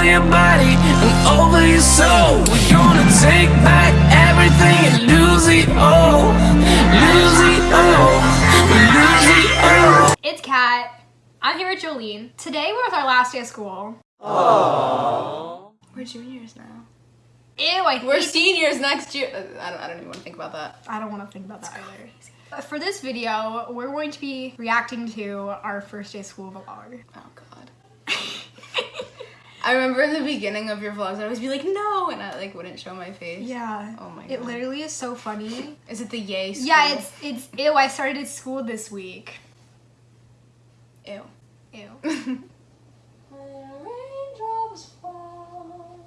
over your body and over your soul. We're gonna take back everything and lose it all. Lose it all. Lose it all. It's Kat. I'm here with Jolene. Today we're with our last day of school. Oh. We're juniors now. Ew, I We're hate- seniors next year. I don't, I don't even want to think about that. I don't want to think about that either. Uh, For this video, we're going to be reacting to our first day of school vlog. Oh god. I remember in the beginning of your vlogs, I'd always be like, no, and I like wouldn't show my face. Yeah. Oh my god. It literally is so funny. Is it the yay? School? Yeah, it's it's ew. I started school this week. ew. Ew. Raindrops fall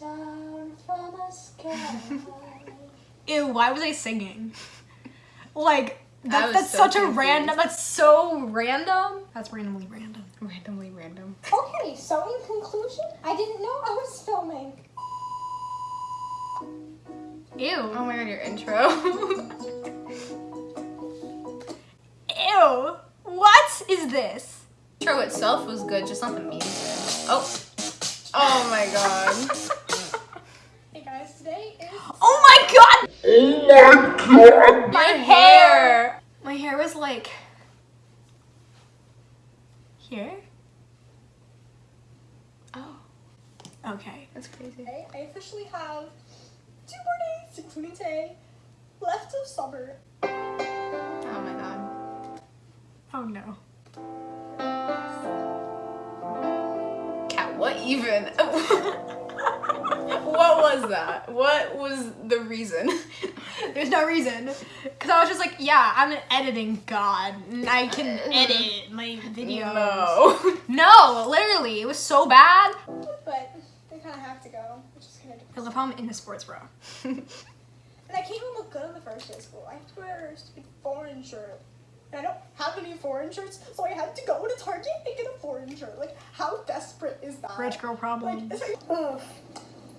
down from the sky. Ew. Why was I singing? Like that, that's so such a random. That's so random. That's randomly random. Randomly random. okay, so in conclusion, I didn't know I was filming. Ew. Oh my god, your intro. Ew. What is this? The intro itself was good, just not the music. Oh. Oh my god. Hey guys, today is Oh my god. Oh my god! My hair. My hair was like here. Oh, Okay. that's crazy. today. I officially have two more days, including today, left of summer. Oh my god. Oh no. Kat, what even? what was that? What was the reason? There's no reason. Because I was just like, yeah, I'm an editing god. And I can edit my videos. No. No, literally. It was so bad. But they kind of have to go, which is kind of I love how I'm in a sports bra. And I can't even look good on the first day of school. I have to wear a stupid foreign shirt. And I don't have any foreign shirts, so I had to go to Target and get a foreign shirt. Like, how desperate is that? Rich girl Like, problem. it's like, ugh.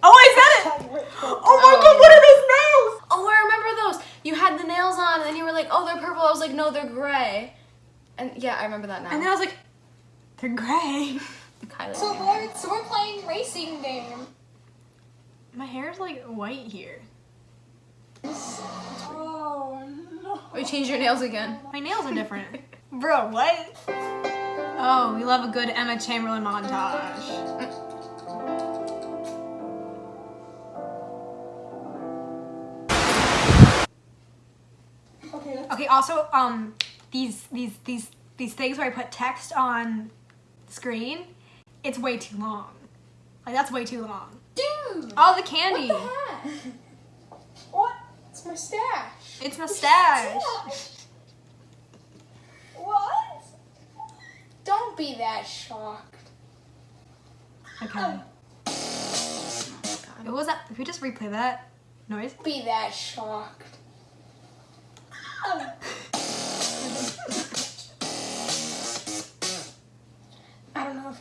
Oh, I said it! Hashtag rich girl Oh my god, what are those nails? Oh, I remember those. You had the nails on, and then you were like, "Oh, they're purple." I was like, "No, they're gray." And yeah, I remember that now. And then I was like, they're gray. Kylie. So, Lord, so we're playing racing game. My hair is like white here. Oh, no. Oh, you changed your nails again. My nails are different. Bro, what? Oh, we love a good Emma Chamberlain montage. Okay, also, um, these these these these things where I put text on screen, it's way too long. Like that's way too long. Dude! Oh, the candy. What the heck? What? It's my stash. It's mustache. What? Don't be that shocked. Okay. What was that? If we just replay that noise. Be that shocked.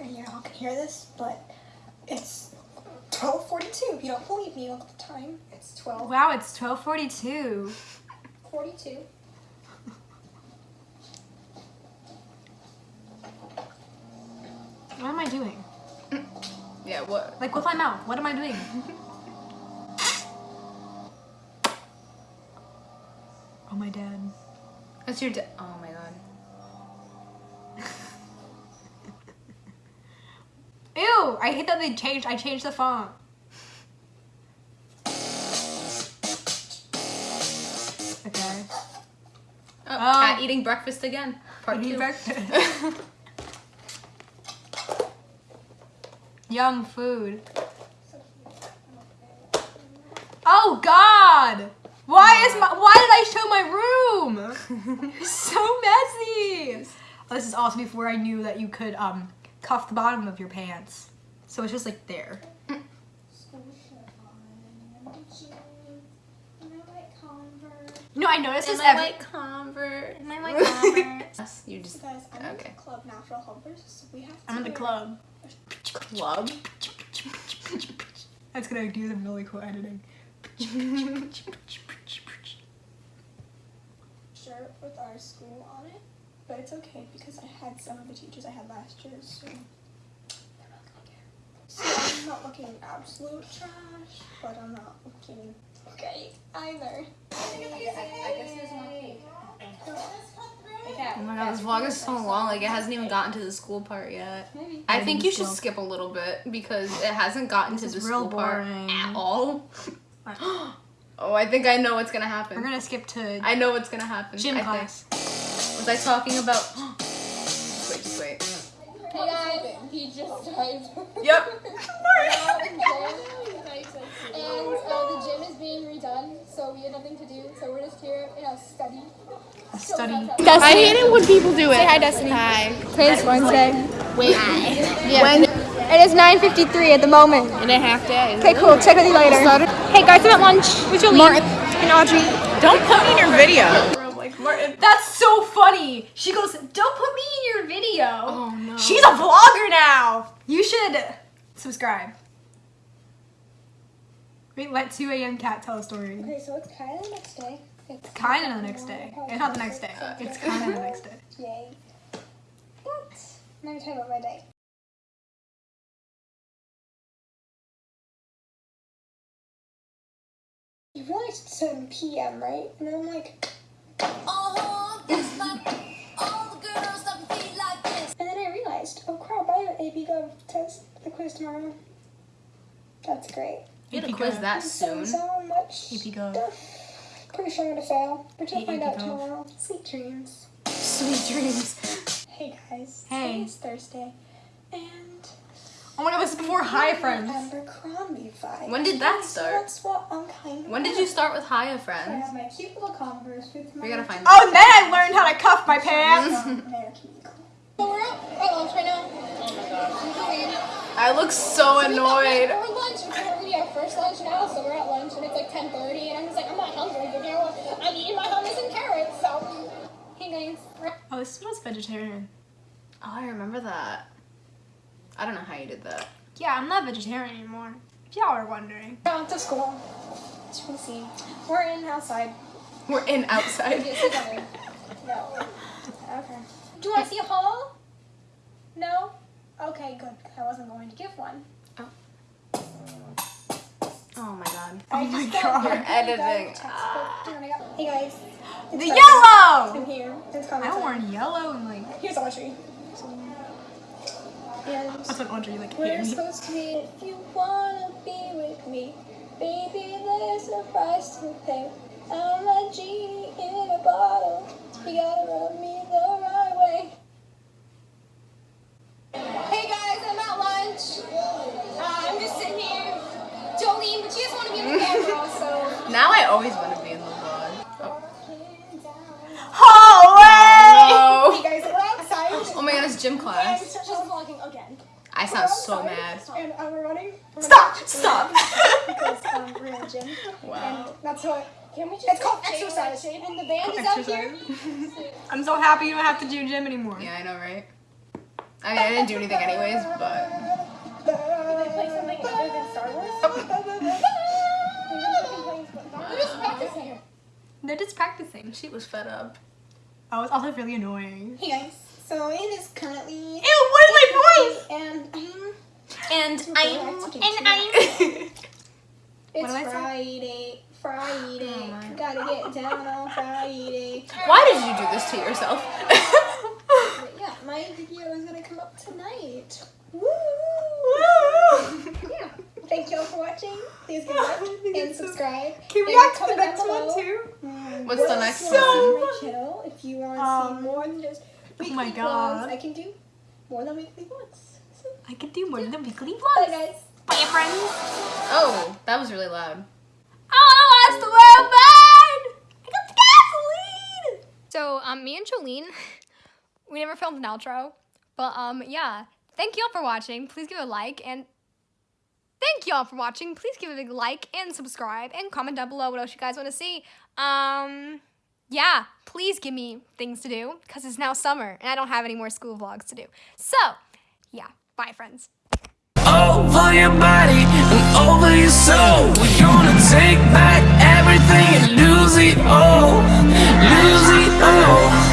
I don't know if y'all can hear this, but it's 12:42. If you don't believe me, look at the time. It's 12. Wow, it's 12:42. 42. What am I doing? Yeah. What? Like with my mouth. What am I doing? Oh my dad. That's your. dad. oh my I hate that they changed. I changed the font. Okay. Oh, Oh. cat eating breakfast again. Part Eating two. breakfast. Yum food. Oh God! Why is my? Why did I show my room? so messy. Oh, this is also before I knew that you could um cuff the bottom of your pants. So it's just like there. No, I noticed this Am I every. like Convert? Am I like Converse? You just Guys, I'm Okay. in the club Natural Helpers, so we have to I'm in the club. club. That's gonna do some really cool editing. shirt with our school on it, but it's okay because I had some of the teachers I had last year, so they're not gonna care. I'm not looking absolute trash, but I'm not looking great either. Oh my god, this vlog is so long. Like it hasn't even gotten to the school part yet. I think you should skip a little bit because it hasn't gotten to the is real school part at all. oh, I think I know what's gonna happen. We're gonna skip to I know what's gonna happen. gym I class. Think. Was I talking about? wait, wait. Hey guys, he just typed. Yep. and uh, the gym is being redone, so we had nothing to do, so we're just here in a study. study. I hate it when people do it. Say hi, Destiny. Hi. Today's Wednesday. Wait. Yeah. When it is 9:53 at the moment. In a half day. Okay, cool. Check with you later. Hey guys, I'm at lunch with Jolene and Audrey. Don't put me in your video. Like Martin. That's so funny. She goes, "Don't put me in your video." Oh no. She's a vlogger now. You should subscribe. Wait, let 2 a.m. Kat tell a story. Okay, so it's kind of the next day. It's Kind of the next day. It's not the next day. It's kind of the next day. Yay. But, let me tell you about my day. You realize it's 7 p.m., right? And I'm like, quiz Gov. that So, soon. so much AP Gov. stuff. Pretty sure I'm gonna fail, but you'll Hey, find out Gov. tomorrow. Sweet dreams. Sweet dreams. Hey guys. Hey. Today is Thursday, and Oh my god, this is before Hi Friends. Abercrombie vibe. When did that start? That's what I'm kind of. When did you start with Hiya I Friends? have my cute little Converse with my. We gotta find Oh, and then I learned how to cuff my pants. So we're at, lunch right now. Oh my gosh. I look so annoyed. We're lunch. It's gonna be our first lunch now, so we're at lunch and it's like 10:30, and I'm just like, I'm not hungry, but you know what? I'm eating my hummus and carrots. So, hey guys. Oh, this was vegetarian. Oh, I remember that. I don't know how you did that. Yeah, I'm not vegetarian anymore. If y'all are wondering. Down to school. As you can see, we're in outside. We're in outside. Yes, we got. No. Okay. Do you want to see a haul? No. Okay, good. I wasn't going to give one. Oh my god. Oh my just got god. your You're editing. textbook. Do you wanna go? Hey guys. The It's yellow! I'm here. It's I coming. worn yellow and like. Here's Audrey. And That's what Audrey like we're hated supposed to be. If you wanna be with me, baby, there's a price to pay. I'm a genie in a bottle. You gotta rub me the right way. Hey always want to be in the vlog. Oh. Hallway! No. Hey guys, we're outside. Oh my god, it's gym And class. vlogging again. I sound so mad. And uh, we're running. We're Stop! running- Stop! because um, we're in a gym. Wow. And that's what. Can we just It's called shake exercise. that shade? And the band is out here. I'm so happy you don't have to do gym anymore. Yeah, I know, right? I mean, I didn't do anything anyways, but. Play something other than Star Wars. They're just practicing. She was fed up. Oh, it's also really annoying. Hey guys, so it is currently Ew, what is my voice? and I'm And I'm- and I'm. it's What am I saying? Friday. Friday. Oh my. Gotta get down on Friday. Why did you do this to yourself? But yeah, my video is gonna come up tonight. Woo! Yeah. Thank y'all for watching. Please give a like and subscribe. Can we And act the next down one below. too? What's the next So one? my channel if you want to Um, see more than just weekly my vlogs. I can do more than weekly vlogs. So, I can do more than weekly bye vlogs. guys. Bye, friends. Oh, that was really loud. Oh, that's the world burn! I got the gasoline! So, um, me and Jolene, we never filmed an outro, but um, yeah. Thank y'all for watching. Please give a like and thank y'all for watching. Please give a big like and subscribe and comment down below what else you guys want to see. Um, yeah, please give me things to do because it's now summer and I don't have any more school vlogs to do. So, yeah, bye, friends. over your body and over your soul. We're gonna take back everything and lose it all, lose it all.